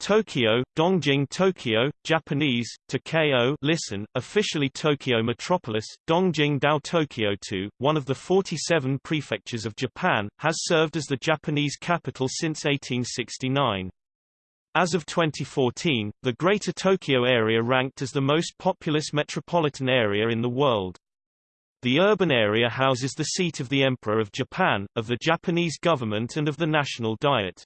Tokyo, Dongjing Tokyo, Japanese, Tokyo listen, officially Tokyo Metropolis, Dongjing Dao Tokyo 2, one of the 47 prefectures of Japan, has served as the Japanese capital since 1869. As of 2014, the Greater Tokyo area ranked as the most populous metropolitan area in the world. The urban area houses the seat of the Emperor of Japan, of the Japanese government and of the National Diet.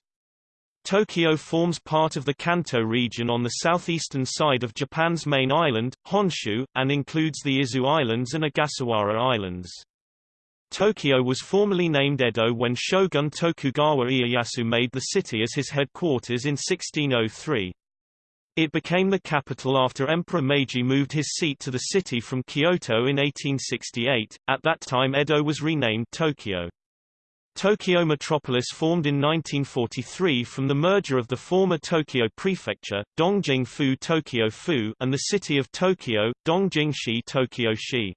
Tokyo forms part of the Kanto region on the southeastern side of Japan's main island, Honshu, and includes the Izu Islands and Ogasawara Islands. Tokyo was formerly named Edo when Shogun Tokugawa Ieyasu made the city as his headquarters in 1603. It became the capital after Emperor Meiji moved his seat to the city from Kyoto in 1868. At that time Edo was renamed Tokyo. Tokyo Metropolis formed in 1943 from the merger of the former Tokyo Prefecture, Dongjing-fu Tokyo-fu and the city of Tokyo, Dongjing-shi Tokyo-shi.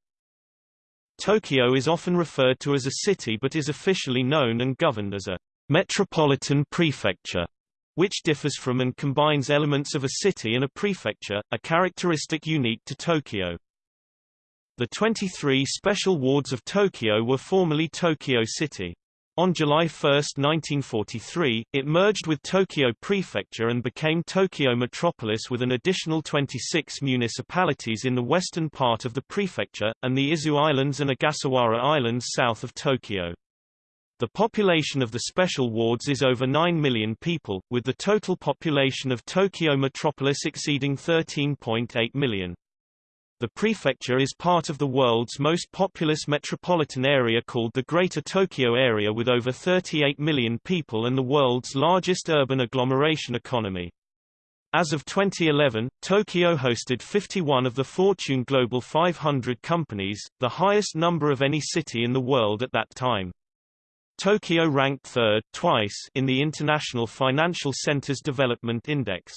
Tokyo is often referred to as a city but is officially known and governed as a metropolitan prefecture, which differs from and combines elements of a city and a prefecture, a characteristic unique to Tokyo. The 23 special wards of Tokyo were formerly Tokyo City. On July 1, 1943, it merged with Tokyo Prefecture and became Tokyo Metropolis with an additional 26 municipalities in the western part of the prefecture, and the Izu Islands and Ogasawara Islands south of Tokyo. The population of the special wards is over 9 million people, with the total population of Tokyo Metropolis exceeding 13.8 million. The prefecture is part of the world's most populous metropolitan area called the Greater Tokyo Area with over 38 million people and the world's largest urban agglomeration economy. As of 2011, Tokyo hosted 51 of the Fortune Global 500 companies, the highest number of any city in the world at that time. Tokyo ranked third twice in the International Financial Centers Development Index.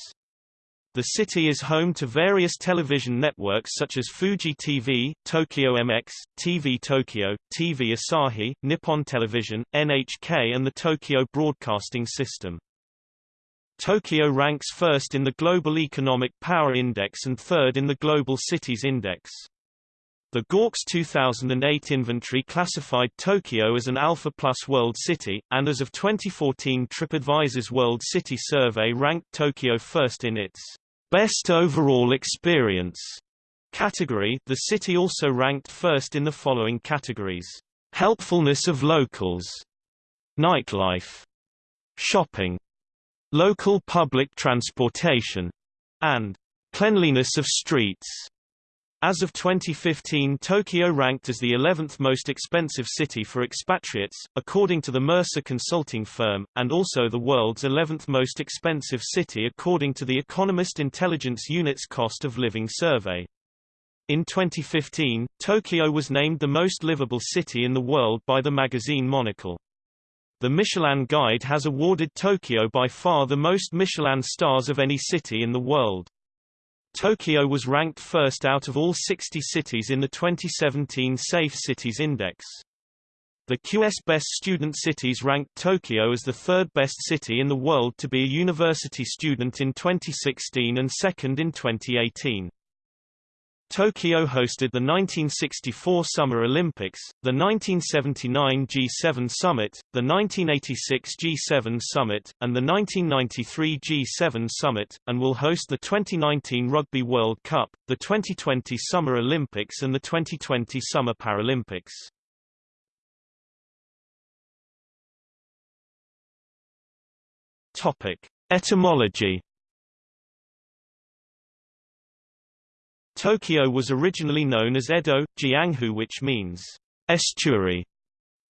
The city is home to various television networks such as Fuji TV, Tokyo MX, TV Tokyo, TV Asahi, Nippon Television, NHK and the Tokyo Broadcasting System. Tokyo ranks first in the Global Economic Power Index and third in the Global Cities Index. The GaWC's 2008 inventory classified Tokyo as an Alpha Plus World City, and as of 2014 TripAdvisor's World City Survey ranked Tokyo first in its Best Overall Experience category. The city also ranked first in the following categories: helpfulness of locals, nightlife, shopping, local public transportation, and cleanliness of streets. As of 2015 Tokyo ranked as the 11th most expensive city for expatriates, according to the Mercer consulting firm, and also the world's 11th most expensive city according to the Economist Intelligence Unit's Cost of Living Survey. In 2015, Tokyo was named the most livable city in the world by the magazine Monocle. The Michelin Guide has awarded Tokyo by far the most Michelin stars of any city in the world. Tokyo was ranked first out of all 60 cities in the 2017 Safe Cities Index. The QS Best Student Cities ranked Tokyo as the third best city in the world to be a university student in 2016 and second in 2018. Tokyo hosted the 1964 Summer Olympics, the 1979 G7 Summit, the 1986 G7 Summit, and the 1993 G7 Summit, and will host the 2019 Rugby World Cup, the 2020 Summer Olympics and the 2020 Summer Paralympics. Topic. Etymology Tokyo was originally known as Edo, Jianghu which means estuary.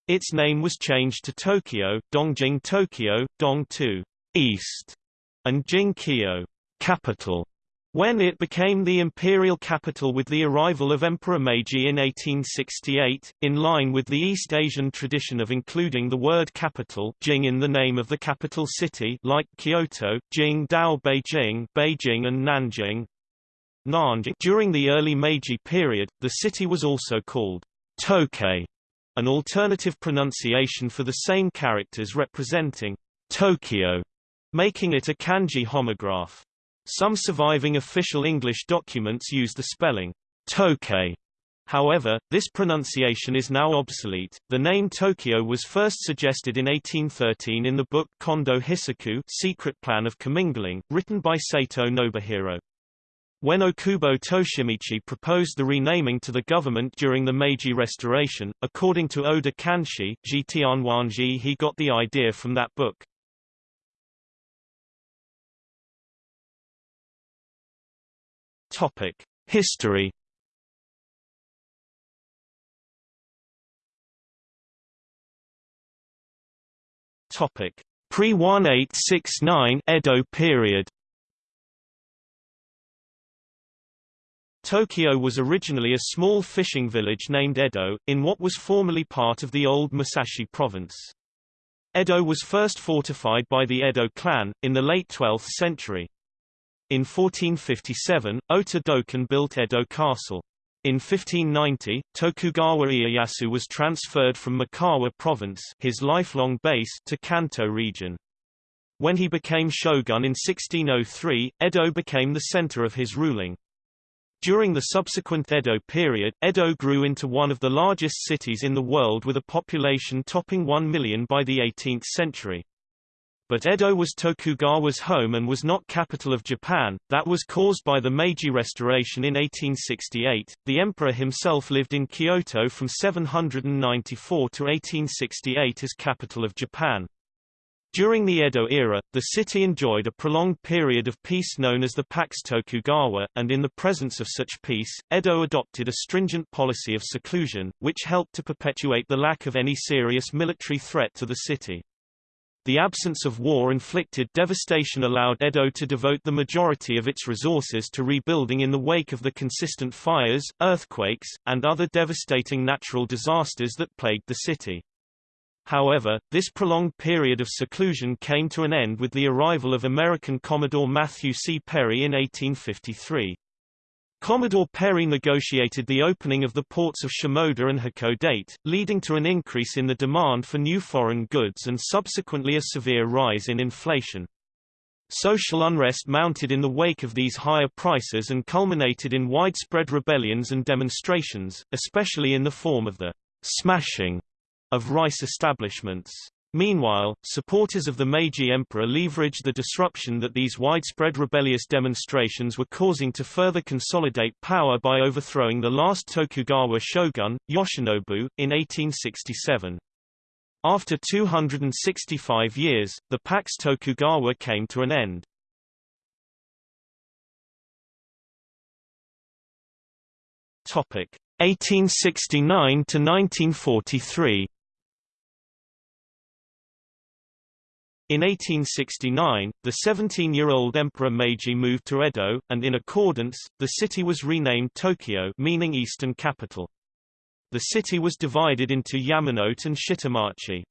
Its name was changed to Tokyo, Dongjing Tokyo, Dong 2 east, and Jing Kyo capital, when it became the imperial capital with the arrival of Emperor Meiji in 1868, in line with the East Asian tradition of including the word capital Jing in the name of the capital city like Kyoto, Jing Dao Beijing, Beijing and Nanjing, Nanjing. During the early Meiji period, the city was also called Tokei, an alternative pronunciation for the same characters representing Tokyo. making it a kanji homograph. Some surviving official English documents use the spelling Tokei. However, this pronunciation is now obsolete. The name Tokyo was first suggested in 1813 in the book Kondo Hisaku Secret Plan of Commingling, written by Sato Nobuhiro. When Okubo Toshimichi proposed the renaming to the government during the Meiji Restoration, according to Oda Kanshi, Jitianwanji he got the idea from that book. Topic: History. Topic: Pre-1869 Edo period. Tokyo was originally a small fishing village named Edo, in what was formerly part of the old Musashi province. Edo was first fortified by the Edo clan, in the late 12th century. In 1457, Ota Dokan built Edo Castle. In 1590, Tokugawa Ieyasu was transferred from Mikawa province his lifelong base to Kanto region. When he became shogun in 1603, Edo became the center of his ruling. During the subsequent Edo period, Edo grew into one of the largest cities in the world with a population topping 1 million by the 18th century. But Edo was Tokugawa's home and was not capital of Japan, that was caused by the Meiji Restoration in 1868. The emperor himself lived in Kyoto from 794 to 1868 as capital of Japan. During the Edo era, the city enjoyed a prolonged period of peace known as the Pax Tokugawa, and in the presence of such peace, Edo adopted a stringent policy of seclusion, which helped to perpetuate the lack of any serious military threat to the city. The absence of war-inflicted devastation allowed Edo to devote the majority of its resources to rebuilding in the wake of the consistent fires, earthquakes, and other devastating natural disasters that plagued the city. However, this prolonged period of seclusion came to an end with the arrival of American Commodore Matthew C. Perry in 1853. Commodore Perry negotiated the opening of the ports of Shimoda and Hakodate, leading to an increase in the demand for new foreign goods and subsequently a severe rise in inflation. Social unrest mounted in the wake of these higher prices and culminated in widespread rebellions and demonstrations, especially in the form of the smashing of rice establishments. Meanwhile, supporters of the Meiji Emperor leveraged the disruption that these widespread rebellious demonstrations were causing to further consolidate power by overthrowing the last Tokugawa shogun, Yoshinobu, in 1867. After 265 years, the Pax Tokugawa came to an end. Topic 1869 to 1943. In 1869, the 17-year-old Emperor Meiji moved to Edo, and in accordance, the city was renamed Tokyo meaning Eastern Capital. The city was divided into Yamanote and Shitamachi.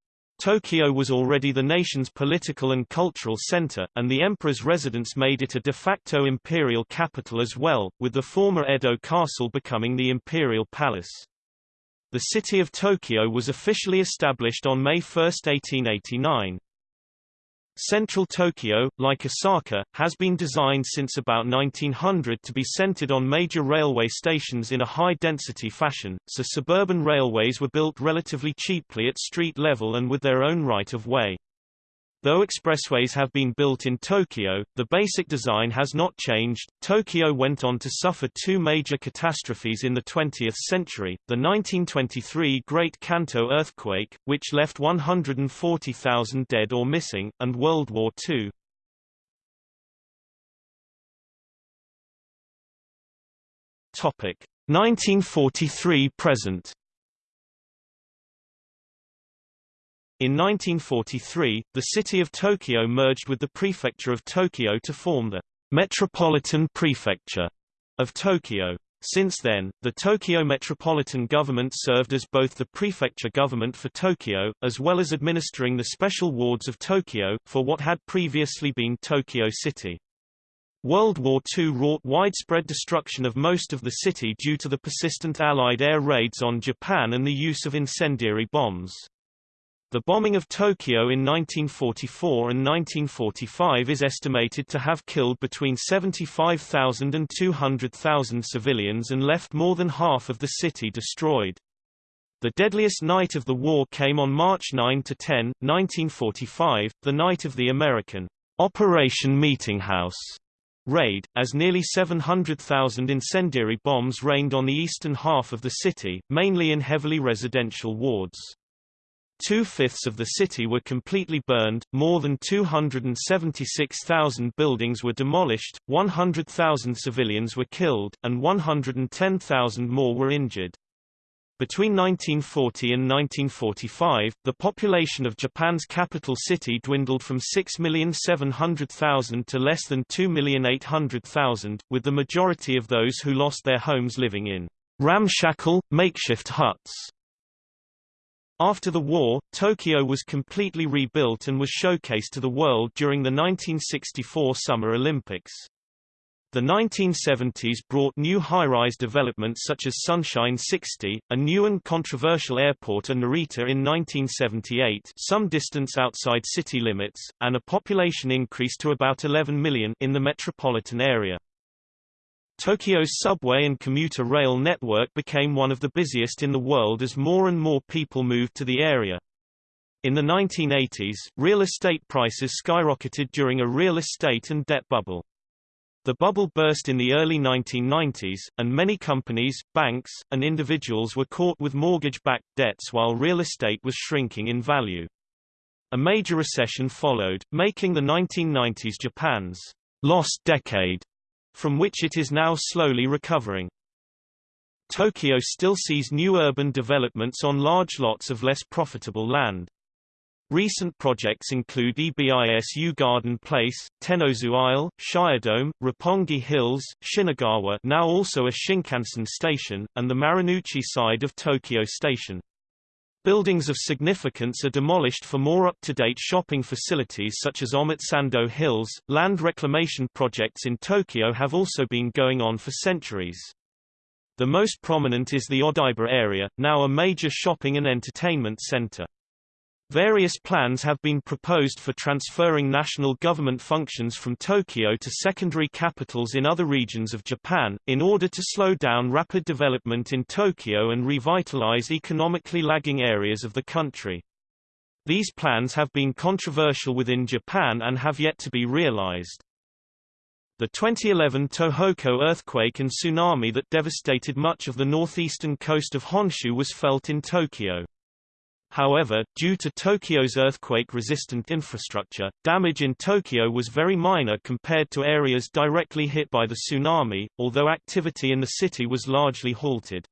Tokyo was already the nation's political and cultural center, and the emperor's residence made it a de facto imperial capital as well, with the former Edo castle becoming the imperial palace. The city of Tokyo was officially established on May 1, 1889. Central Tokyo, like Osaka, has been designed since about 1900 to be centered on major railway stations in a high-density fashion, so suburban railways were built relatively cheaply at street level and with their own right-of-way. Though expressways have been built in Tokyo, the basic design has not changed. Tokyo went on to suffer two major catastrophes in the 20th century, the 1923 Great Kanto earthquake, which left 140,000 dead or missing, and World War II. Topic 1943 present In 1943, the city of Tokyo merged with the prefecture of Tokyo to form the Metropolitan Prefecture of Tokyo. Since then, the Tokyo Metropolitan Government served as both the prefecture government for Tokyo, as well as administering the special wards of Tokyo, for what had previously been Tokyo City. World War II wrought widespread destruction of most of the city due to the persistent Allied air raids on Japan and the use of incendiary bombs. The bombing of Tokyo in 1944 and 1945 is estimated to have killed between 75,000 and 200,000 civilians and left more than half of the city destroyed. The deadliest night of the war came on March 9–10, 1945, the night of the American Operation Meetinghouse raid, as nearly 700,000 incendiary bombs rained on the eastern half of the city, mainly in heavily residential wards. Two-fifths of the city were completely burned, more than 276,000 buildings were demolished, 100,000 civilians were killed, and 110,000 more were injured. Between 1940 and 1945, the population of Japan's capital city dwindled from 6,700,000 to less than 2,800,000, with the majority of those who lost their homes living in ramshackle, makeshift huts. After the war, Tokyo was completely rebuilt and was showcased to the world during the 1964 Summer Olympics. The 1970s brought new high-rise developments such as Sunshine 60, a new and controversial airport and Narita in 1978 some distance outside city limits, and a population increase to about 11 million in the metropolitan area. Tokyo's subway and commuter rail network became one of the busiest in the world as more and more people moved to the area. In the 1980s, real estate prices skyrocketed during a real estate and debt bubble. The bubble burst in the early 1990s, and many companies, banks, and individuals were caught with mortgage-backed debts while real estate was shrinking in value. A major recession followed, making the 1990s Japan's lost decade from which it is now slowly recovering. Tokyo still sees new urban developments on large lots of less profitable land. Recent projects include Ebisu Garden Place, Tennozu Isle, Shiodome, Roppongi Hills, Shinagawa now also a Shinkansen station, and the Marunouchi side of Tokyo Station. Buildings of significance are demolished for more up-to-date shopping facilities such as Omotesando Hills. Land reclamation projects in Tokyo have also been going on for centuries. The most prominent is the Odaiba area, now a major shopping and entertainment center. Various plans have been proposed for transferring national government functions from Tokyo to secondary capitals in other regions of Japan, in order to slow down rapid development in Tokyo and revitalize economically lagging areas of the country. These plans have been controversial within Japan and have yet to be realized. The 2011 Tohoku earthquake and tsunami that devastated much of the northeastern coast of Honshu was felt in Tokyo. However, due to Tokyo's earthquake-resistant infrastructure, damage in Tokyo was very minor compared to areas directly hit by the tsunami, although activity in the city was largely halted.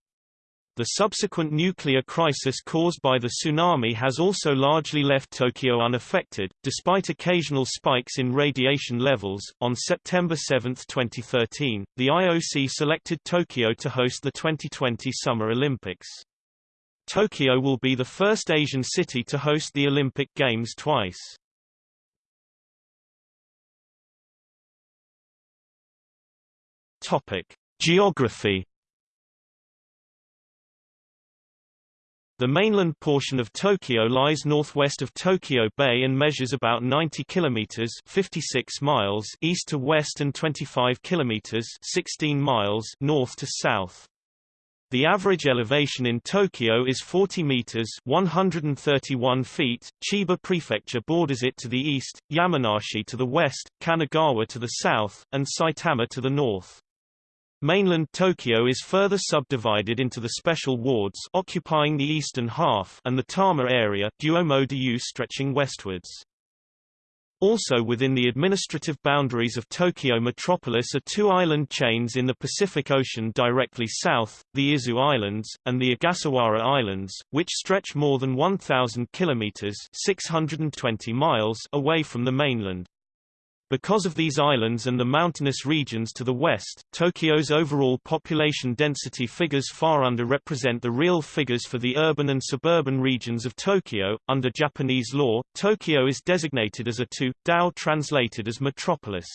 The subsequent nuclear crisis caused by the tsunami has also largely left Tokyo unaffected, despite occasional spikes in radiation levels. On September 7, 2013, the IOC selected Tokyo to host the 2020 Summer Olympics. Tokyo will be the first Asian city to host the Olympic Games twice. Topic: Geography The mainland portion of Tokyo lies northwest of Tokyo Bay and measures about 90 kilometers (56 miles) east to west and 25 kilometers (16 miles) north to south. The average elevation in Tokyo is 40 meters 131 feet. Chiba Prefecture borders it to the east, Yamanashi to the west, Kanagawa to the south, and Saitama to the north. Mainland Tokyo is further subdivided into the special wards occupying the eastern half and the Tama area Duomo-dyu stretching westwards. Also within the administrative boundaries of Tokyo metropolis are two island chains in the Pacific Ocean directly south, the Izu Islands, and the Ogasawara Islands, which stretch more than 1,000 kilometers 620 miles away from the mainland. Because of these islands and the mountainous regions to the west, Tokyo's overall population density figures far underrepresent the real figures for the urban and suburban regions of Tokyo. Under Japanese law, Tokyo is designated as a to, Dao translated as metropolis.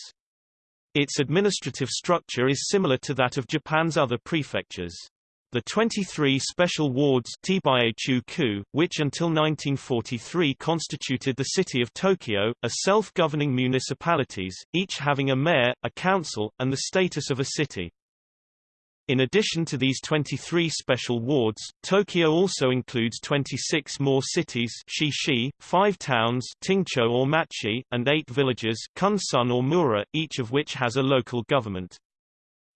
Its administrative structure is similar to that of Japan's other prefectures. The 23 special wards which until 1943 constituted the city of Tokyo, are self-governing municipalities, each having a mayor, a council, and the status of a city. In addition to these 23 special wards, Tokyo also includes 26 more cities Shishi, 5 towns Tingcho or Machi, and 8 villages Kunsun or Mura, each of which has a local government.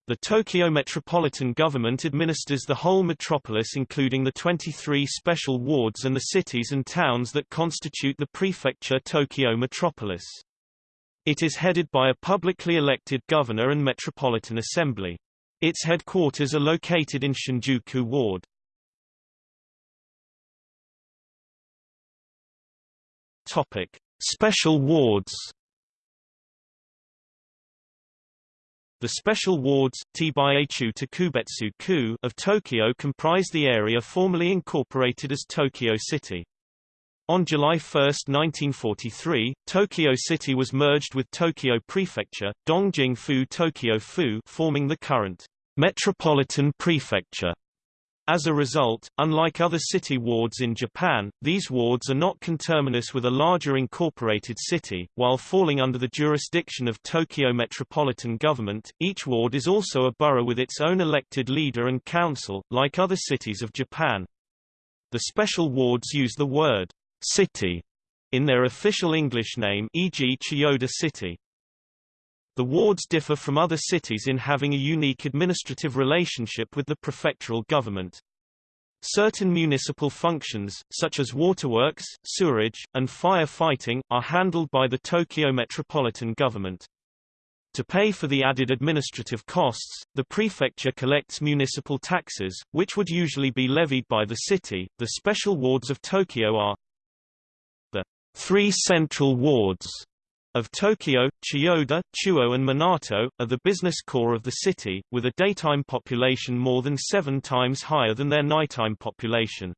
The Tokyo Metropolitan Government administers the whole metropolis including the 23 special wards and the cities and towns that constitute the prefecture Tokyo Metropolis. It is headed by a publicly elected governor and metropolitan assembly. Its headquarters are located in Shinjuku Ward. Topic: Special wards The special wards, of Tokyo comprise the area formerly incorporated as Tokyo City. On July 1, 1943, Tokyo City was merged with Tokyo Prefecture, Dongjing-fu Tokyo-fu forming the current Metropolitan Prefecture. As a result, unlike other city wards in Japan, these wards are not conterminous with a larger incorporated city. While falling under the jurisdiction of Tokyo Metropolitan Government, each ward is also a borough with its own elected leader and council, like other cities of Japan. The special wards use the word city in their official English name e.g. Chiyoda City. The wards differ from other cities in having a unique administrative relationship with the prefectural government. Certain municipal functions, such as waterworks, sewerage, and fire fighting, are handled by the Tokyo Metropolitan Government. To pay for the added administrative costs, the prefecture collects municipal taxes, which would usually be levied by the city. The special wards of Tokyo are the three central wards of Tokyo, Chiyoda, Chuo and Minato, are the business core of the city, with a daytime population more than seven times higher than their nighttime population.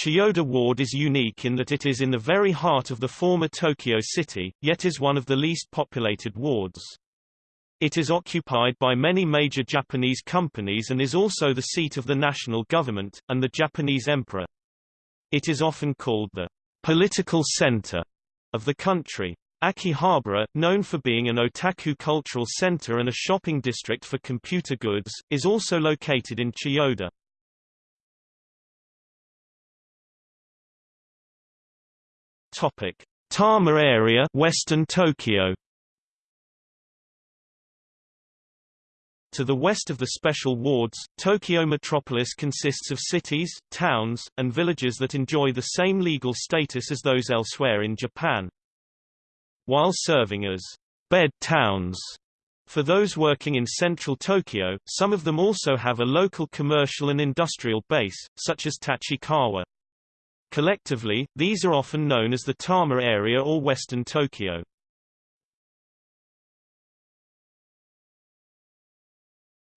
Chiyoda Ward is unique in that it is in the very heart of the former Tokyo city, yet is one of the least populated wards. It is occupied by many major Japanese companies and is also the seat of the national government, and the Japanese emperor. It is often called the political center of the country. Akihabara, known for being an otaku cultural center and a shopping district for computer goods, is also located in Chiyoda. Topic: Tama area, Western Tokyo. To the west of the special wards, Tokyo metropolis consists of cities, towns, and villages that enjoy the same legal status as those elsewhere in Japan. While serving as bed towns for those working in central Tokyo, some of them also have a local commercial and industrial base, such as Tachikawa. Collectively, these are often known as the Tama area or Western Tokyo.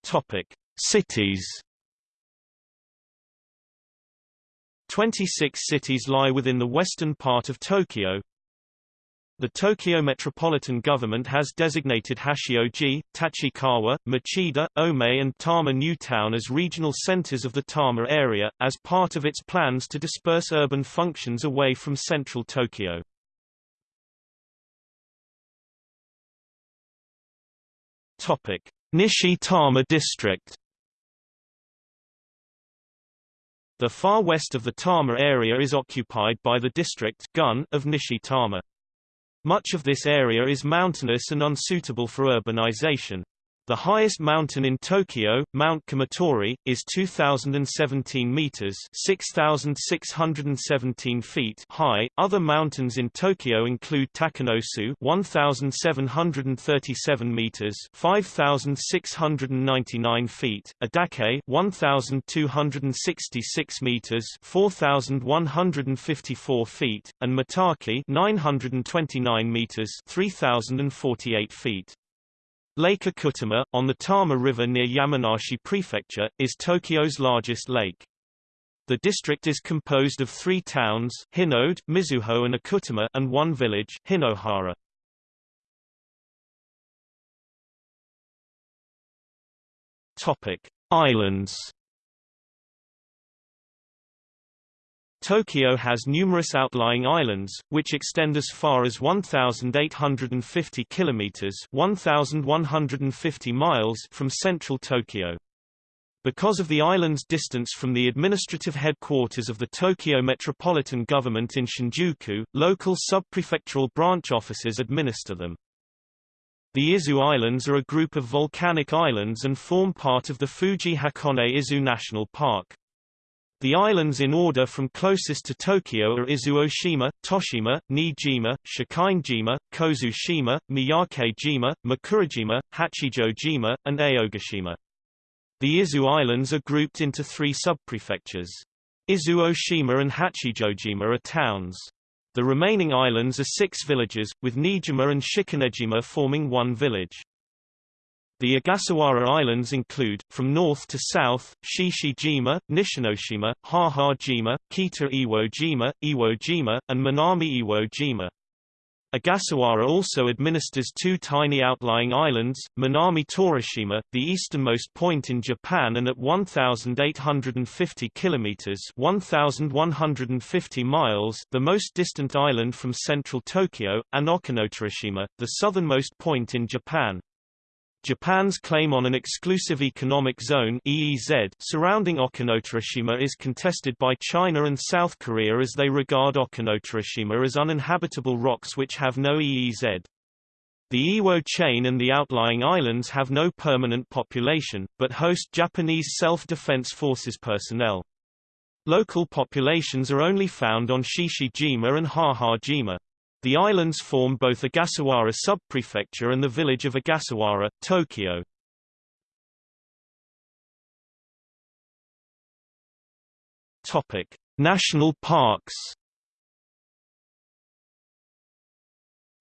Topic: Cities. 26 cities lie within the western part of Tokyo, the Tokyo Metropolitan Government has designated Hachioji, Tachikawa, Machida, Ome and Tama New Town as regional centers of the Tama area, as part of its plans to disperse urban functions away from central Tokyo. Nishi Tama District The far west of the Tama area is occupied by the district Gun of Nishi Tama. Much of this area is mountainous and unsuitable for urbanization. The highest mountain in Tokyo, Mount Kumatori, is 2,017 meters (6,617 feet) high. Other mountains in Tokyo include Takanosu, 1,737 meters (5,699 feet), Adake, 1,266 meters (4,154 feet), and Mitake, 929 meters (3,048 feet). Lake Okutama, on the Tama River near Yamanashi Prefecture, is Tokyo's largest lake. The district is composed of three towns Hinode, Mizuho and Okutama and one village Hinohara. Topic: Islands Tokyo has numerous outlying islands, which extend as far as 1,850 kilometers 1,150 miles from central Tokyo. Because of the island's distance from the administrative headquarters of the Tokyo Metropolitan Government in Shinjuku, local subprefectural branch offices administer them. The Izu Islands are a group of volcanic islands and form part of the Fuji Hakone Izu National Park. The islands in order from closest to Tokyo are Izuoshima, Toshima, Niijima, Shikijima, Kozushima, Miyake-jima, Mikurajima, Hachijojima, and Aogashima. The Izu Islands are grouped into three subprefectures. Izuoshima and Hachijojima are towns. The remaining islands are six villages, with Niijima and Shikinejima forming one village. The Ogasawara Islands include, from north to south, Chichijima, Nishinoshima, Ha-ha-jima, Kita-Iwo-jima, Iwo-jima, and Minami-Iwo-jima. Ogasawara also administers two tiny outlying islands, Minami Torishima, the easternmost point in Japan and at 1,850 kilometers (1,150 miles), the most distant island from central Tokyo, and Okinotorishima, the southernmost point in Japan. Japan's claim on an exclusive economic zone EEZ surrounding Okinotorishima is contested by China and South Korea as they regard Okinotorishima as uninhabitable rocks which have no EEZ. The Iwo chain and the outlying islands have no permanent population, but host Japanese self-defense forces personnel. Local populations are only found on Chichijima and Ha-ha-jima. The islands form both Ogasawara subprefecture and the village of Ogasawara, Tokyo. Topic: National parks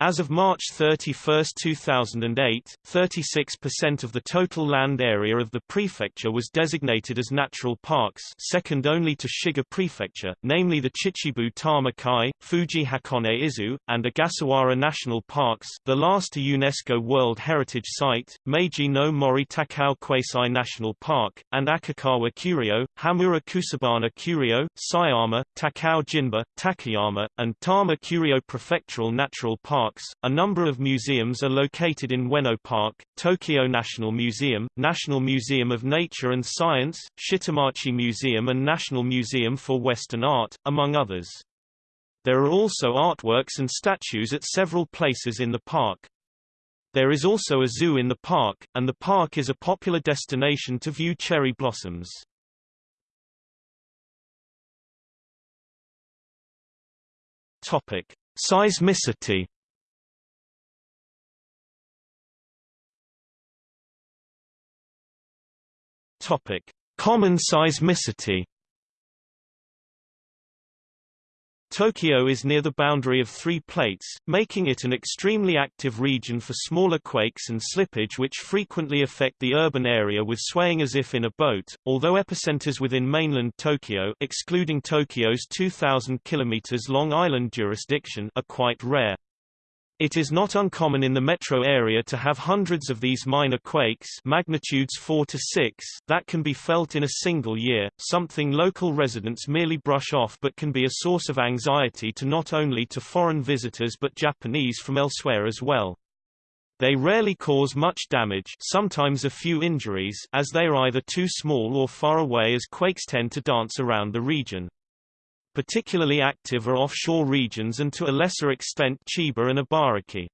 As of March 31, 2008, 36% of the total land area of the prefecture was designated as natural parks second only to Shiga Prefecture, namely the Chichibu Tama-kai, Fuji Hakone Izu, and Ogasawara National Parks the last a UNESCO World Heritage Site, Meiji no Mori Takao Quasi National Park, and Akikawa Kuryo, Hamura Kusabana Kuryo, Sayama, Takao Jinba, Takayama, and Tama Kuryo Prefectural Natural Park parks. A number of museums are located in Ueno Park, Tokyo National Museum, National Museum of Nature and Science, Shitamachi Museum and National Museum for Western Art, among others. There are also artworks and statues at several places in the park. There is also a zoo in the park, and the park is a popular destination to view cherry blossoms. Topic: Seismicity Topic: Common seismicity. Tokyo is near the boundary of three plates, making it an extremely active region for smaller quakes and slippage which frequently affect the urban area with swaying as if in a boat, although epicenters within mainland Tokyo excluding Tokyo's 2,000 km long island jurisdiction are quite rare. It is not uncommon in the metro area to have hundreds of these minor quakes magnitudes 4 to 6 that can be felt in a single year, something local residents merely brush off but can be a source of anxiety to not only to foreign visitors but Japanese from elsewhere as well. They rarely cause much damage sometimes a few injuries as they are either too small or far away as quakes tend to dance around the region. Particularly active are offshore regions and to a lesser extent Chiba and Ibaraki.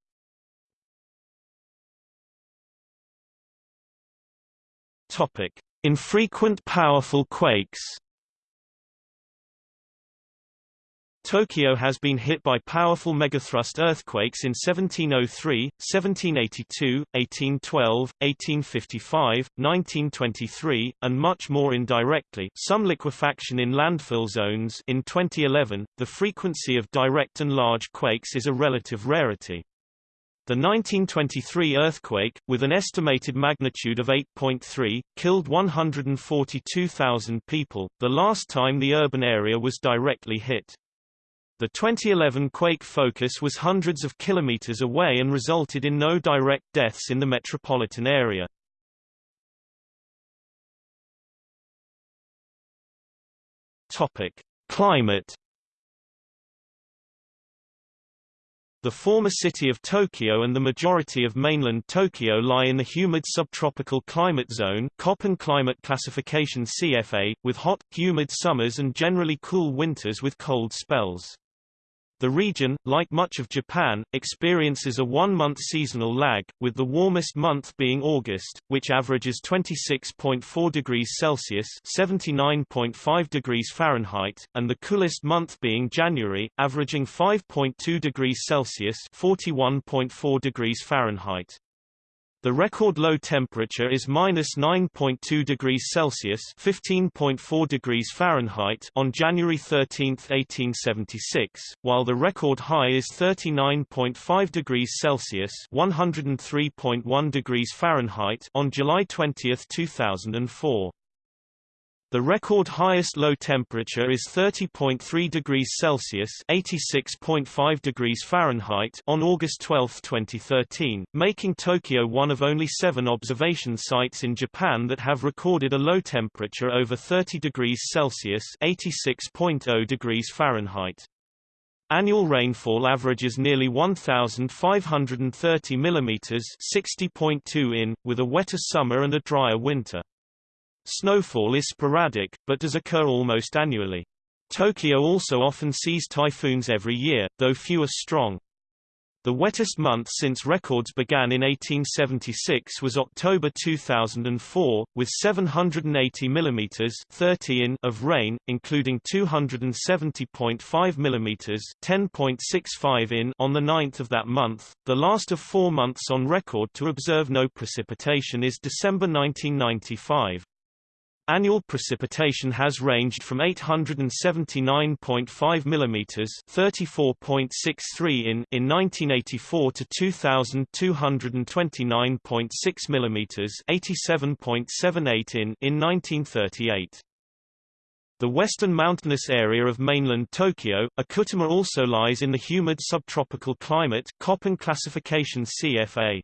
Topic: Infrequent powerful quakes. Tokyo has been hit by powerful megathrust earthquakes in 1703, 1782, 1812, 1855, 1923, and much more indirectly some liquefaction in landfill zones in 2011. The frequency of direct and large quakes is a relative rarity. The 1923 earthquake, with an estimated magnitude of 8.3, killed 142,000 people, the last time the urban area was directly hit. The 2011 quake focus was hundreds of kilometers away and resulted in no direct deaths in the metropolitan area. Topic: Climate The former city of Tokyo and the majority of mainland Tokyo lie in the humid subtropical climate zone Köppen climate classification CFA, with hot, humid summers and generally cool winters with cold spells. The region, like much of Japan, experiences a one-month seasonal lag, with the warmest month being August, which averages 26.4 degrees Celsius (79.5 degrees Fahrenheit), and the coolest month being January, averaging 5.2 degrees Celsius (41.4 degrees Fahrenheit). The record low temperature is minus 9.2 degrees Celsius (15.4 degrees Fahrenheit) on January 13, 1876, while the record high is 39.5 degrees Celsius (103.1 degrees Fahrenheit) on July 20, 2004. The record highest low temperature is 30.3 degrees Celsius (86.5 degrees Fahrenheit) on August 12, 2013, making Tokyo one of only seven observation sites in Japan that have recorded a low temperature over 30 degrees Celsius (86.0 degrees Fahrenheit). Annual rainfall averages nearly 1,530 mm 60.2 in, with a wetter summer and a drier winter. Snowfall is sporadic, but does occur almost annually. Tokyo also often sees typhoons every year, though few are strong. The wettest month since records began in 1876 was October 2004, with 780 mm 30 in of rain, including 270.5 mm 10.65 in on the 9th of that month. The last of four months on record to observe no precipitation is December 1995. Annual precipitation has ranged from 879.5 mm 34.63 in in 1984 to 2229.6 mm 87.78 in in 1938. The western mountainous area of mainland Tokyo, Okutama also lies in the humid subtropical climate Köppen classification CFA.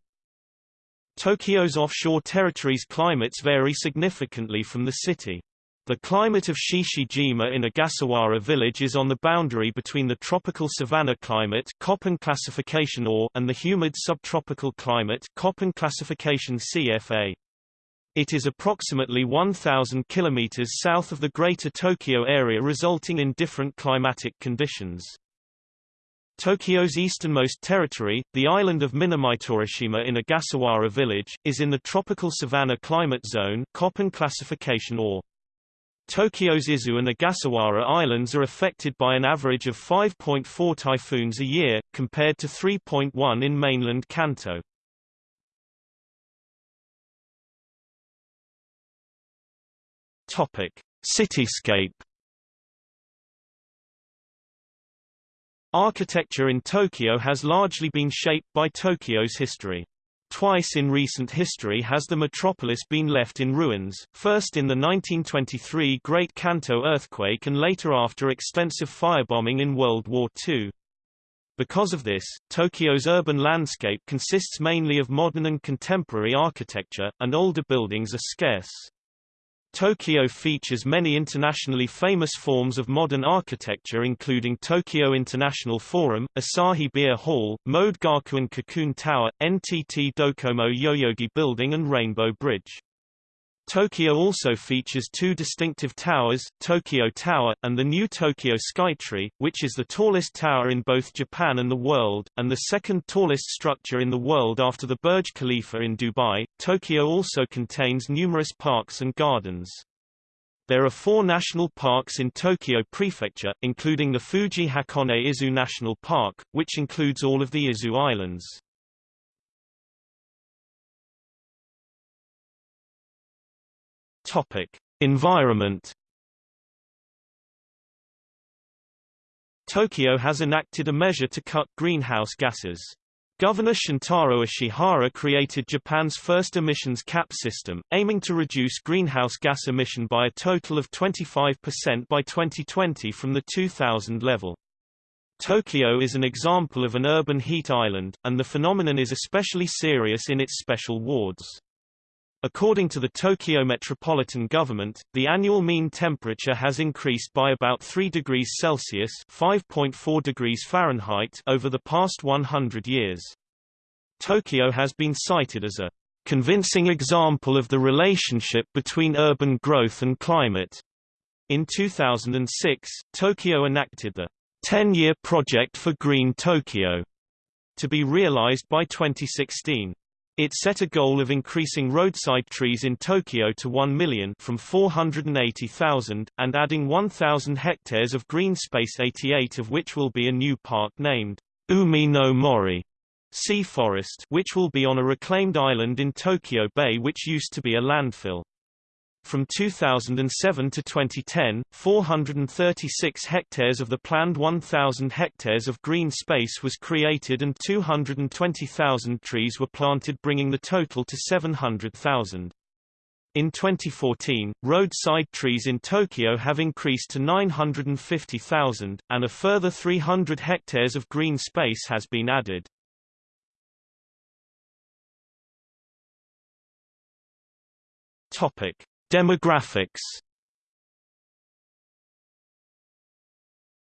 Tokyo's offshore territories' climates vary significantly from the city. The climate of Chichijima in Ogasawara village is on the boundary between the tropical savanna climate Köppen classification or and the humid subtropical climate Köppen classification CFA. It is approximately 1,000 kilometers south of the Greater Tokyo area resulting in different climatic conditions. Tokyo's easternmost territory, the island of Minamitorishima in Ogasawara village, is in the tropical savanna climate zone Köppen classification or. Tokyo's Izu and Ogasawara Islands are affected by an average of 5.4 typhoons a year, compared to 3.1 in mainland Kanto. Cityscape Architecture in Tokyo has largely been shaped by Tokyo's history. Twice in recent history has the metropolis been left in ruins, first in the 1923 Great Kanto earthquake and later after extensive firebombing in World War II. Because of this, Tokyo's urban landscape consists mainly of modern and contemporary architecture, and older buildings are scarce. Tokyo features many internationally famous forms of modern architecture including Tokyo International Forum, Asahi Beer Hall, Mode Gakuen Cocoon Tower, NTT Docomo Yoyogi Building and Rainbow Bridge. Tokyo also features two distinctive towers, Tokyo Tower, and the new Tokyo Skytree, which is the tallest tower in both Japan and the world, and the second tallest structure in the world after the Burj Khalifa in Dubai. Tokyo also contains numerous parks and gardens. There are four national parks in Tokyo Prefecture, including the Fuji Hakone Izu National Park, which includes all of the Izu Islands. Topic: Environment. Tokyo has enacted a measure to cut greenhouse gases. Governor Shintaro Ishihara created Japan's first emissions cap system, aiming to reduce greenhouse gas emission by a total of 25% by 2020 from the 2000 level. Tokyo is an example of an urban heat island, and the phenomenon is especially serious in its special wards. According to the Tokyo Metropolitan Government, the annual mean temperature has increased by about 3 degrees Celsius (5.4 degrees Fahrenheit) over the past 100 years. Tokyo has been cited as a convincing example of the relationship between urban growth and climate. In 2006, Tokyo enacted the 10-year project for Green Tokyo to be realized by 2016. It set a goal of increasing roadside trees in Tokyo to 1 million from 480,000, and adding 1,000 hectares of green space 88 of which will be a new park named Umi no Mori sea forest which will be on a reclaimed island in Tokyo Bay which used to be a landfill. From 2007 to 2010, 436 hectares of the planned 1,000 hectares of green space was created and 220,000 trees were planted bringing the total to 700,000. In 2014, roadside trees in Tokyo have increased to 950,000, and a further 300 hectares of green space has been added. Topic. Demographics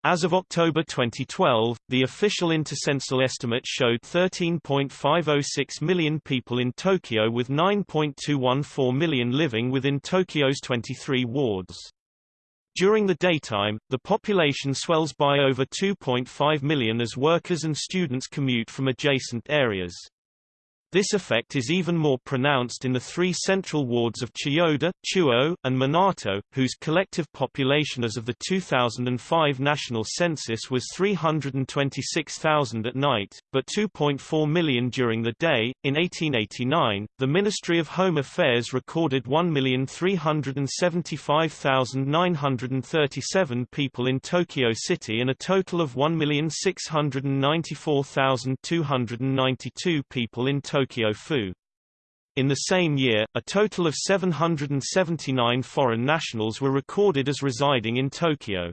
As of October 2012, the official intercensal estimate showed 13.506 million people in Tokyo with 9.214 million living within Tokyo's 23 wards. During the daytime, the population swells by over 2.5 million as workers and students commute from adjacent areas. This effect is even more pronounced in the three central wards of Chiyoda, Chuo, and Minato, whose collective population as of the 2005 national census was 326,000 at night, but 2.4 million during the day. In 1889, the Ministry of Home Affairs recorded 1,375,937 people in Tokyo City and a total of 1,694,292 people in Tokyo Tokyo Fu. In the same year, a total of 779 foreign nationals were recorded as residing in Tokyo.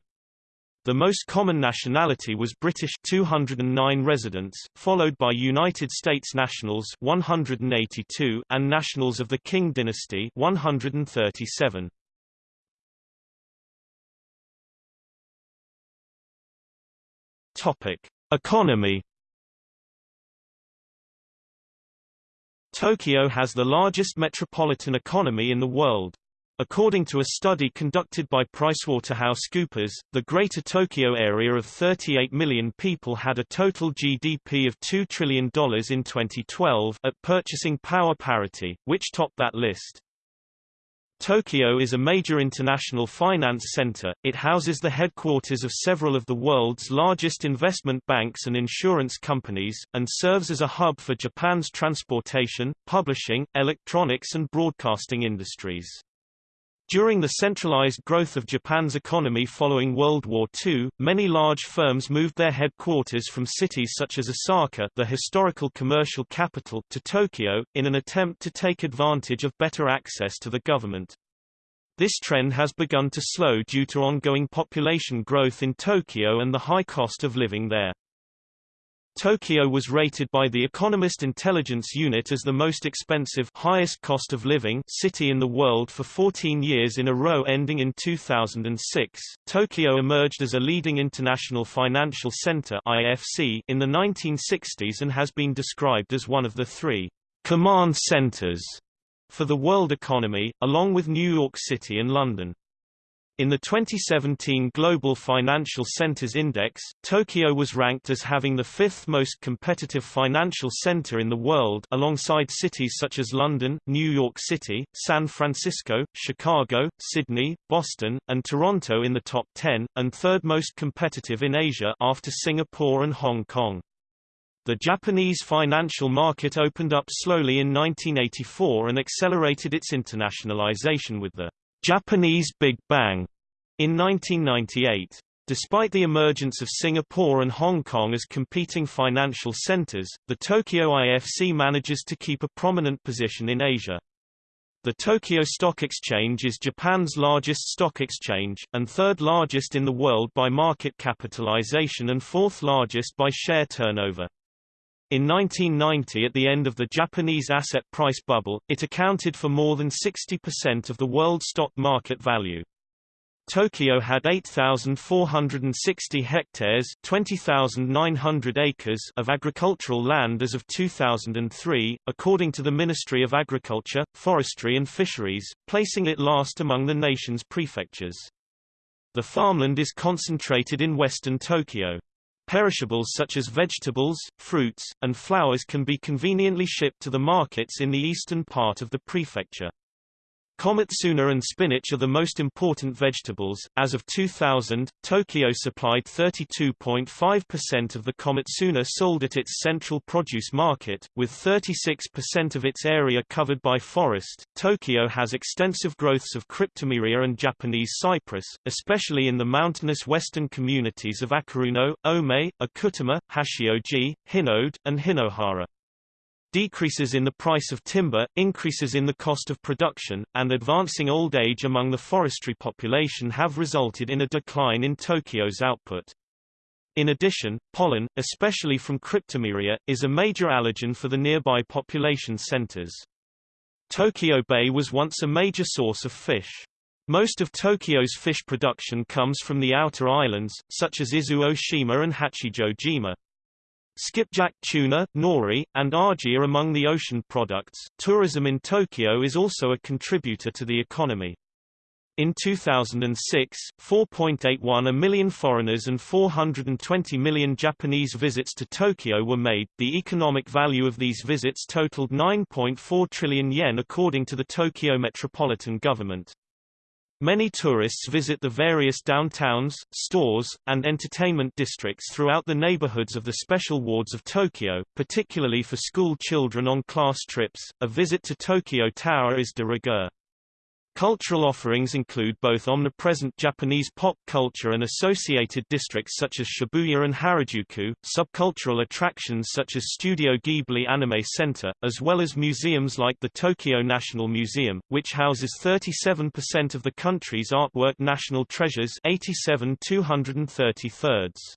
The most common nationality was British 209 residents, followed by United States nationals 182 and nationals of the Qing dynasty 137. Topic: Economy Tokyo has the largest metropolitan economy in the world. According to a study conducted by PricewaterhouseCoopers, the Greater Tokyo area of 38 million people had a total GDP of $2 trillion in 2012 at purchasing power parity, which topped that list. Tokyo is a major international finance center, it houses the headquarters of several of the world's largest investment banks and insurance companies, and serves as a hub for Japan's transportation, publishing, electronics and broadcasting industries. During the centralized growth of Japan's economy following World War II, many large firms moved their headquarters from cities such as Osaka the historical commercial capital to Tokyo, in an attempt to take advantage of better access to the government. This trend has begun to slow due to ongoing population growth in Tokyo and the high cost of living there. Tokyo was rated by the Economist Intelligence Unit as the most expensive highest cost of living city in the world for 14 years in a row ending in 2006. Tokyo emerged as a leading international financial center IFC in the 1960s and has been described as one of the three command centers for the world economy, along with New York City and London. In the 2017 Global Financial Centers Index, Tokyo was ranked as having the fifth most competitive financial center in the world alongside cities such as London, New York City, San Francisco, Chicago, Sydney, Boston, and Toronto in the top 10, and third most competitive in Asia after Singapore and Hong Kong. The Japanese financial market opened up slowly in 1984 and accelerated its internationalization with the Japanese Big Bang in 1998. Despite the emergence of Singapore and Hong Kong as competing financial centers, the Tokyo IFC manages to keep a prominent position in Asia. The Tokyo Stock Exchange is Japan's largest stock exchange, and third largest in the world by market capitalization and fourth largest by share turnover. In 1990 at the end of the Japanese asset price bubble, it accounted for more than 60% of the world stock market value. Tokyo had 8,460 hectares 20,900 acres of agricultural land as of 2003, according to the Ministry of Agriculture, Forestry and Fisheries, placing it last among the nation's prefectures. The farmland is concentrated in western Tokyo. Perishables such as vegetables, fruits, and flowers can be conveniently shipped to the markets in the eastern part of the prefecture. Komatsuna and spinach are the most important vegetables. As of 2000, Tokyo supplied 32.5% of the komatsuna sold at its central produce market, with 36% of its area covered by forest. Tokyo has extensive growths of cryptomeria and Japanese cypress, especially in the mountainous western communities of Akiruno, Ome, Okutama, Hachioji, Hinode, and Hinohara. Decreases in the price of timber, increases in the cost of production, and advancing old age among the forestry population have resulted in a decline in Tokyo's output. In addition, pollen, especially from cryptomeria, is a major allergen for the nearby population centers. Tokyo Bay was once a major source of fish. Most of Tokyo's fish production comes from the outer islands, such as Izu-Oshima and Hachijojima. Skipjack tuna, nori, and aji are among the ocean products. Tourism in Tokyo is also a contributor to the economy. In 2006, 4.81 million foreigners and 420 million Japanese visits to Tokyo were made. The economic value of these visits totaled 9.4 trillion yen according to the Tokyo Metropolitan Government. Many tourists visit the various downtowns, stores, and entertainment districts throughout the neighborhoods of the special wards of Tokyo, particularly for school children on class trips. A visit to Tokyo Tower is de rigueur. Cultural offerings include both omnipresent Japanese pop culture and associated districts such as Shibuya and Harajuku, subcultural attractions such as Studio Ghibli Anime Center, as well as museums like the Tokyo National Museum, which houses 37% of the country's artwork national treasures 87 233rds.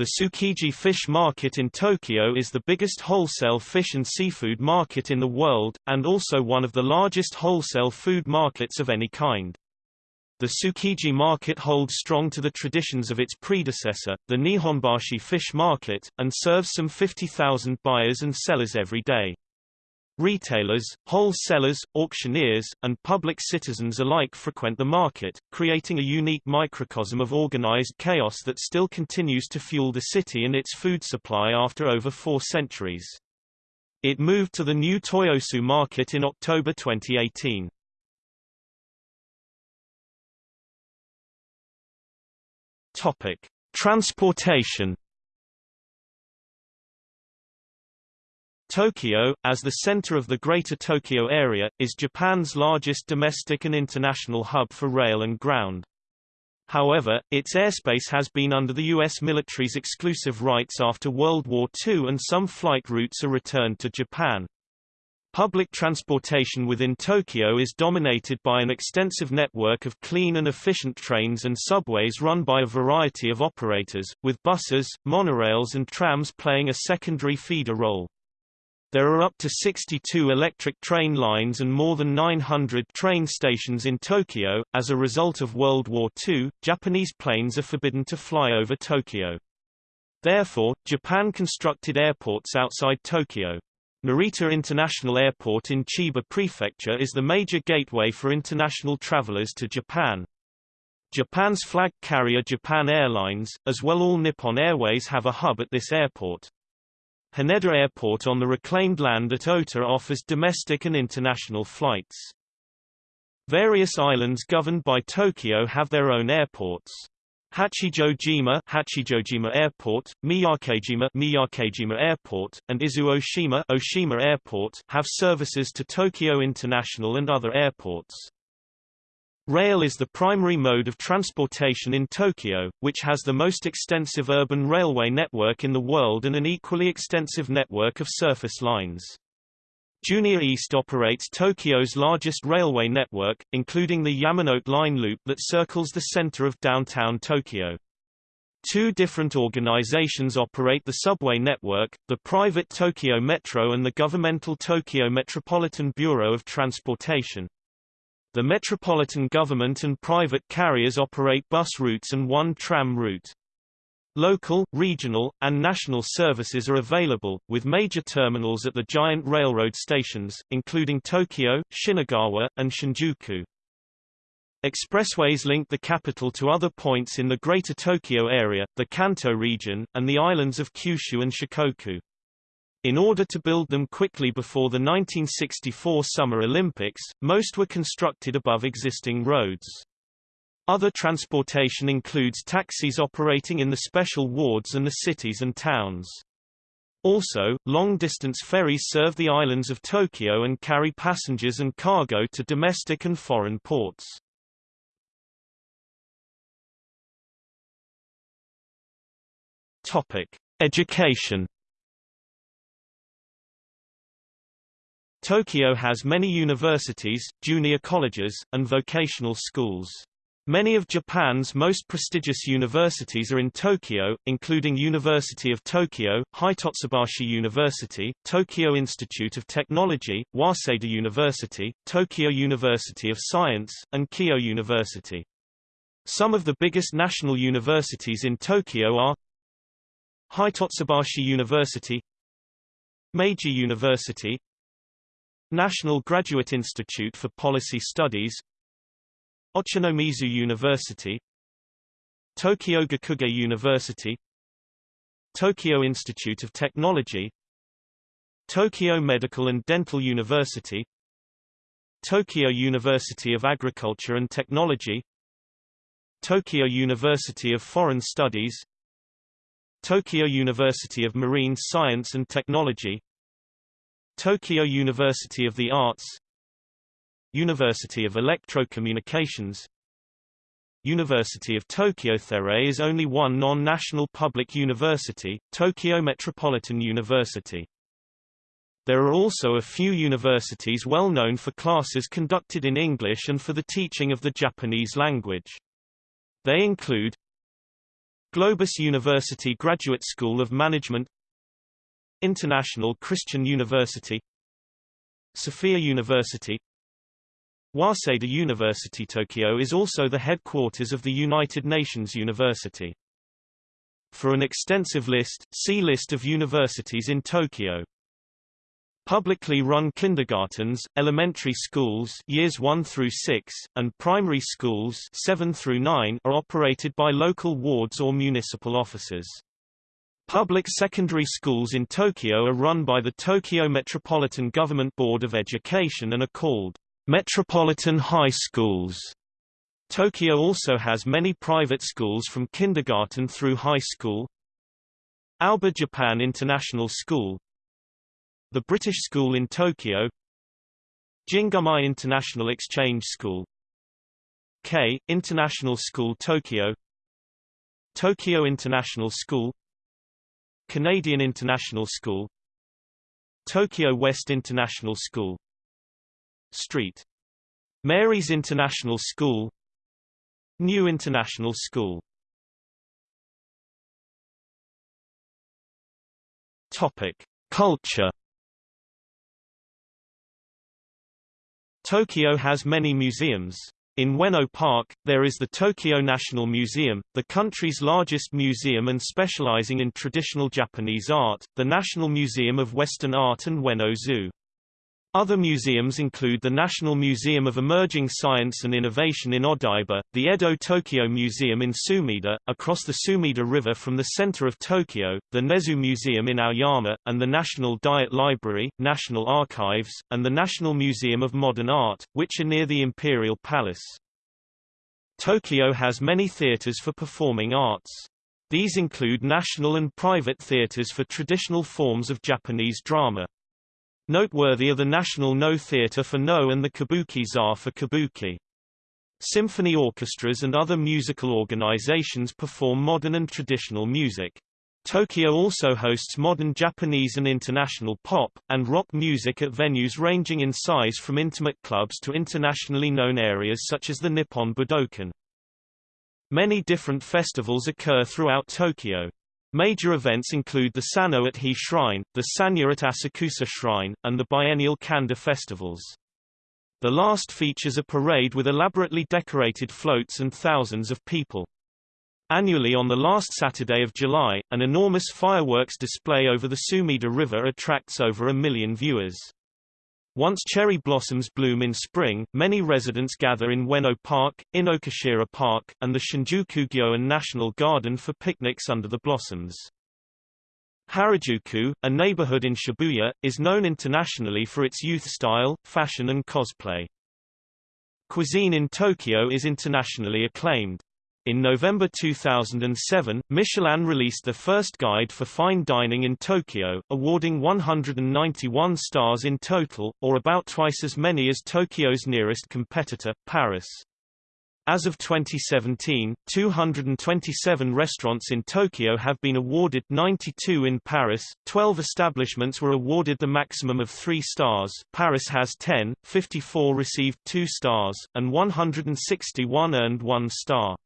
The Tsukiji Fish Market in Tokyo is the biggest wholesale fish and seafood market in the world, and also one of the largest wholesale food markets of any kind. The Tsukiji market holds strong to the traditions of its predecessor, the Nihonbashi Fish Market, and serves some 50,000 buyers and sellers every day. Retailers, wholesalers, auctioneers, and public citizens alike frequent the market, creating a unique microcosm of organized chaos that still continues to fuel the city and its food supply after over four centuries. It moved to the new Toyosu market in October 2018. Topic: Transportation Tokyo, as the center of the Greater Tokyo area, is Japan's largest domestic and international hub for rail and ground. However, its airspace has been under the U.S. military's exclusive rights after World War II and some flight routes are returned to Japan. Public transportation within Tokyo is dominated by an extensive network of clean and efficient trains and subways run by a variety of operators, with buses, monorails and trams playing a secondary feeder role. There are up to 62 electric train lines and more than 900 train stations in Tokyo. As a result of World War II, Japanese planes are forbidden to fly over Tokyo. Therefore, Japan constructed airports outside Tokyo. Narita International Airport in Chiba Prefecture is the major gateway for international travelers to Japan. Japan's flag carrier Japan Airlines, as well as all Nippon Airways have a hub at this airport. Haneda Airport on the reclaimed land at Ota offers domestic and international flights. Various islands governed by Tokyo have their own airports. Hachijojima, Hachijojima Airport, Miyakejima, Miyakejima Airport, and Izu-Oshima, Oshima Airport have services to Tokyo International and other airports. Rail is the primary mode of transportation in Tokyo, which has the most extensive urban railway network in the world and an equally extensive network of surface lines. Junior East operates Tokyo's largest railway network, including the Yamanote Line loop that circles the center of downtown Tokyo. Two different organizations operate the subway network, the private Tokyo Metro and the governmental Tokyo Metropolitan Bureau of Transportation. The metropolitan government and private carriers operate bus routes and one tram route. Local, regional, and national services are available, with major terminals at the giant railroad stations, including Tokyo, Shinagawa, and Shinjuku. Expressways link the capital to other points in the Greater Tokyo area, the Kanto region, and the islands of Kyushu and Shikoku. In order to build them quickly before the 1964 Summer Olympics, most were constructed above existing roads. Other transportation includes taxis operating in the special wards and the cities and towns. Also, long-distance ferries serve the islands of Tokyo and carry passengers and cargo to domestic and foreign ports. Topic: Education. Tokyo has many universities, junior colleges, and vocational schools. Many of Japan's most prestigious universities are in Tokyo, including University of Tokyo, Hitotsubashi University, Tokyo Institute of Technology, Waseda University, Tokyo University of Science, and Keio University. Some of the biggest national universities in Tokyo are Hitotsubashi University Meiji University National Graduate Institute for Policy Studies Ochanomizu University Tokyo Gakugei University Tokyo Institute of Technology Tokyo Medical and Dental University Tokyo University of Agriculture and Technology Tokyo University of Foreign Studies Tokyo University of Marine Science and Technology Tokyo University of the Arts University of Electrocommunications University of Tokyo There is only one non-national public university, Tokyo Metropolitan University. There are also a few universities well known for classes conducted in English and for the teaching of the Japanese language. They include Globis University Graduate School of Management International Christian University Sophia University Waseda University Tokyo is also the headquarters of the United Nations University. For an extensive list, see List of universities in Tokyo. Publicly run kindergartens, elementary schools years 1 through 6, and primary schools 7 through 9 are operated by local wards or municipal offices. Public secondary schools in Tokyo are run by the Tokyo Metropolitan Government Board of Education and are called Metropolitan High Schools. Tokyo also has many private schools from kindergarten through high school. Aoba Japan International School, the British School in Tokyo Jingumae International Exchange School K. International School Tokyo Tokyo International School Canadian International School Tokyo West International School Street. Mary's International School New International School Topic. Culture Tokyo has many museums. In Ueno Park, there is the Tokyo National Museum, the country's largest museum and specializing in traditional Japanese art, the National Museum of Western Art and Ueno Zoo. Other museums include the National Museum of Emerging Science and Innovation in Odaiba, the Edo Tokyo Museum in Sumida, across the Sumida River from the center of Tokyo, the Nezu Museum in Aoyama, and the National Diet Library, National Archives, and the National Museum of Modern Art, which are near the Imperial Palace. Tokyo has many theaters for performing arts. These include national and private theaters for traditional forms of Japanese drama. Noteworthy are the National No Theatre for No and the Kabuki Za for Kabuki. Symphony orchestras and other musical organizations perform modern and traditional music. Tokyo also hosts modern Japanese and international pop, and rock music at venues ranging in size from intimate clubs to internationally known areas such as the Nippon Budokan. Many different festivals occur throughout Tokyo. Major events include the Sanno at Hie Shrine, the Sanja at Asakusa Shrine, and the biennial Kanda festivals. The last features a parade with elaborately decorated floats and thousands of people. Annually on the last Saturday of July, an enormous fireworks display over the Sumida River attracts over a million viewers. Once cherry blossoms bloom in spring, many residents gather in Ueno Park, Inokashira Park, and the Shinjuku-gyoen National Garden for picnics under the blossoms. Harajuku, a neighborhood in Shibuya, is known internationally for its youth style, fashion and cosplay. Cuisine in Tokyo is internationally acclaimed. In November 2007, Michelin released the first guide for fine dining in Tokyo, awarding 191 stars in total, or about twice as many as Tokyo's nearest competitor, Paris. As of 2017, 227 restaurants in Tokyo have been awarded 92 in Paris, 12 establishments were awarded the maximum of 3 stars Paris has 10, 54 received 2 stars, and 161 earned 1 star.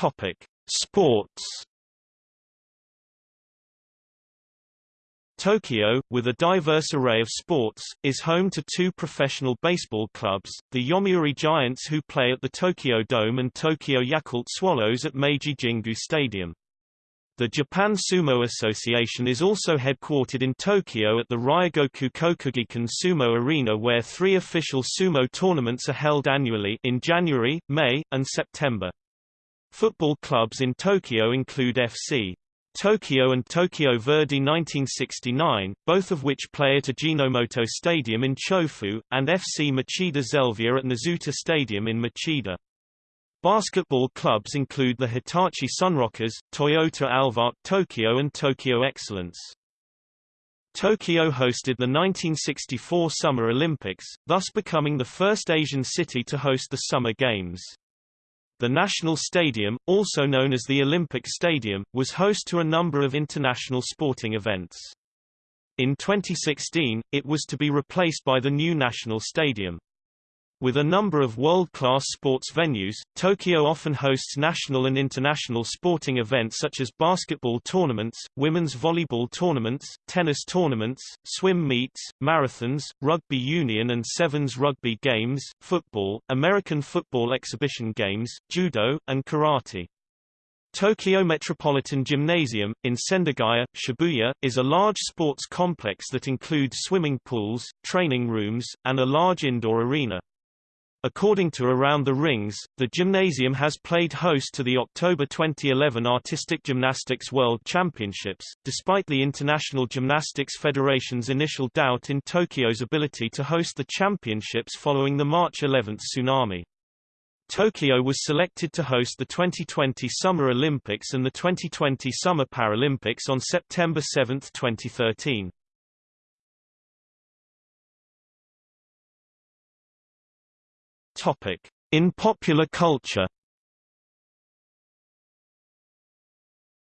Topic: Sports. Tokyo, with a diverse array of sports, is home to two professional baseball clubs, the Yomiuri Giants who play at the Tokyo Dome and Tokyo Yakult Swallows at Meiji Jingu Stadium. The Japan Sumo Association is also headquartered in Tokyo at the Ryogoku Kokugikan Sumo Arena where three official sumo tournaments are held annually in January, May, and September. Football clubs in Tokyo include FC Tokyo and Tokyo Verdy 1969, both of which play at Ajinomoto Stadium in Chofu, and FC Machida Zelvia at Nozuta Stadium in Machida. Basketball clubs include the Hitachi Sunrockers, Toyota Alvark Tokyo and Tokyo Excellence. Tokyo hosted the 1964 Summer Olympics, thus becoming the first Asian city to host the Summer Games. The National Stadium, also known as the Olympic Stadium, was host to a number of international sporting events. In 2016, it was to be replaced by the new National Stadium. With a number of world-class sports venues, Tokyo often hosts national and international sporting events such as basketball tournaments, women's volleyball tournaments, tennis tournaments, swim meets, marathons, rugby union and sevens rugby games, football, American football exhibition games, judo, and karate. Tokyo Metropolitan Gymnasium, in Sendagaya, Shibuya, is a large sports complex that includes swimming pools, training rooms, and a large indoor arena. According to Around the Rings, the gymnasium has played host to the October 2011 Artistic Gymnastics World Championships, despite the International Gymnastics Federation's initial doubt in Tokyo's ability to host the championships following the March 11 tsunami. Tokyo was selected to host the 2020 Summer Olympics and the 2020 Summer Paralympics on September 7, 2013. Topic: In popular culture.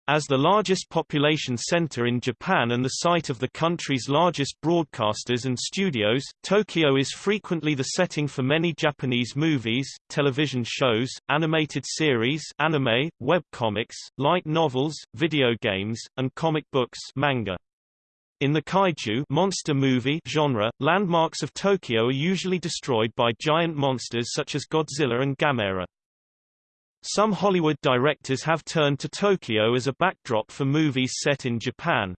As the largest population center in Japan and the site of the country's largest broadcasters and studios, Tokyo is frequently the setting for many Japanese movies, television shows, animated series anime, webcomics, light novels, video games, and comic books manga. In the kaiju monster movie genre, landmarks of Tokyo are usually destroyed by giant monsters such as Godzilla and Gamera. Some Hollywood directors have turned to Tokyo as a backdrop for movies set in Japan.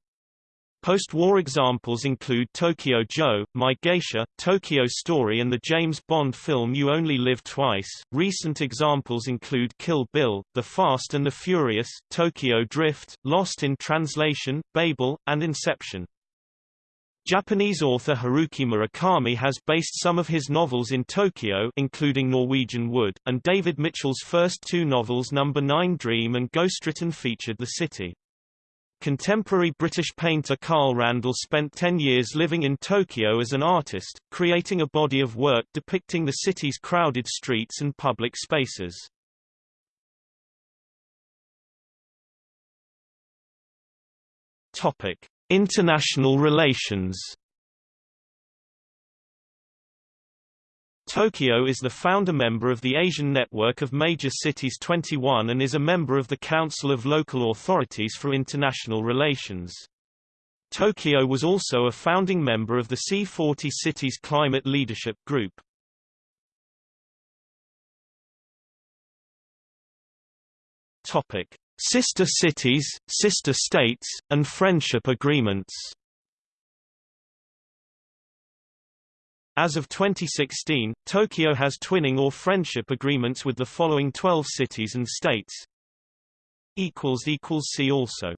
Post-war examples include Tokyo Joe, My Geisha, Tokyo Story and the James Bond film You Only Live Twice. Recent examples include Kill Bill, The Fast and the Furious, Tokyo Drift, Lost in Translation, Babel, and Inception. Japanese author Haruki Murakami has based some of his novels in Tokyo including Norwegian Wood, and David Mitchell's first two novels Number 9 Dream and Ghostwritten featured the city. Contemporary British painter Carl Randall spent 10 years living in Tokyo as an artist, creating a body of work depicting the city's crowded streets and public spaces. Topic: International relations Tokyo is the founder member of the Asian Network of Major Cities 21 and is a member of the Council of Local Authorities for International Relations. Tokyo was also a founding member of the C40 Cities Climate Leadership Group. Topic: Sister cities, sister states, and friendship agreements. As of 2016, Tokyo has twinning or friendship agreements with the following 12 cities and states. See also